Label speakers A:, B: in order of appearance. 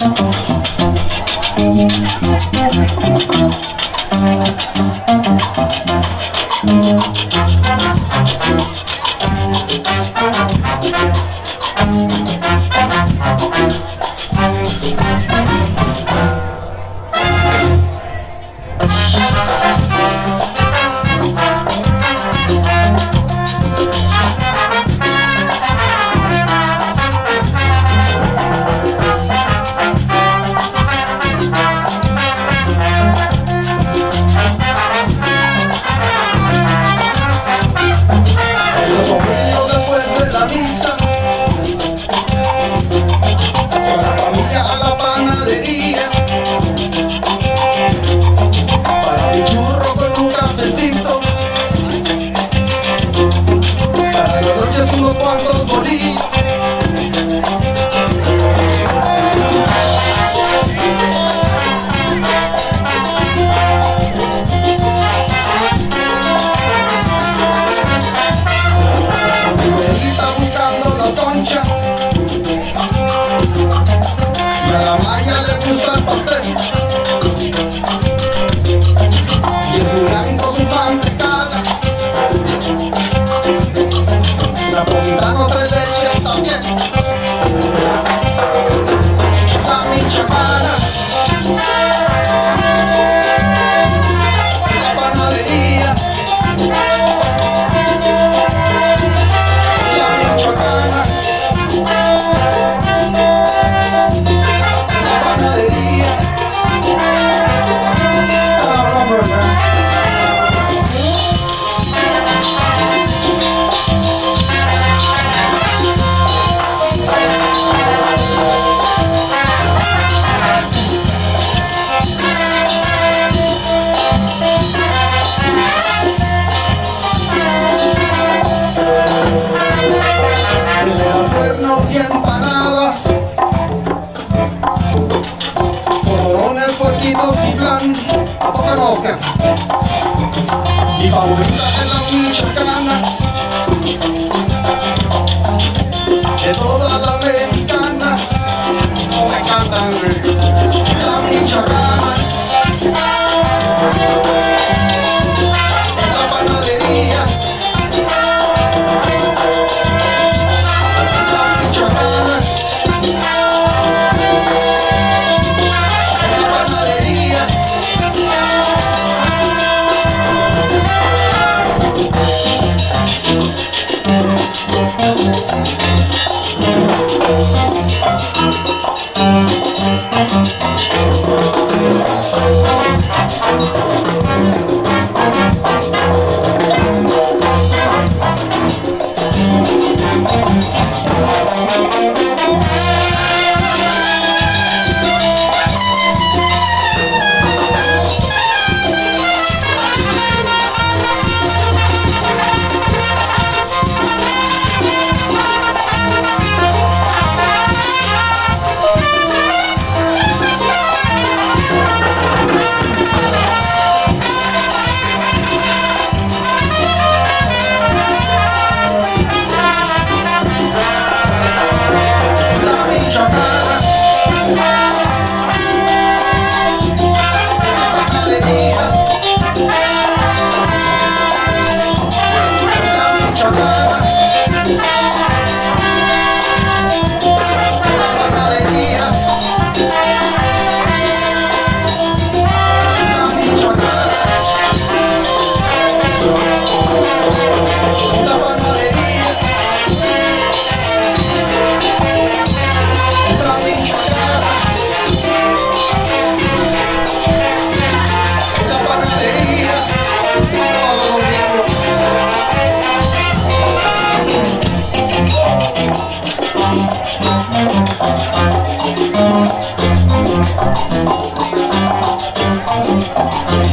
A: Thank Another day. la la. vivo sui plan a poca rocca. Di paura della cerca Música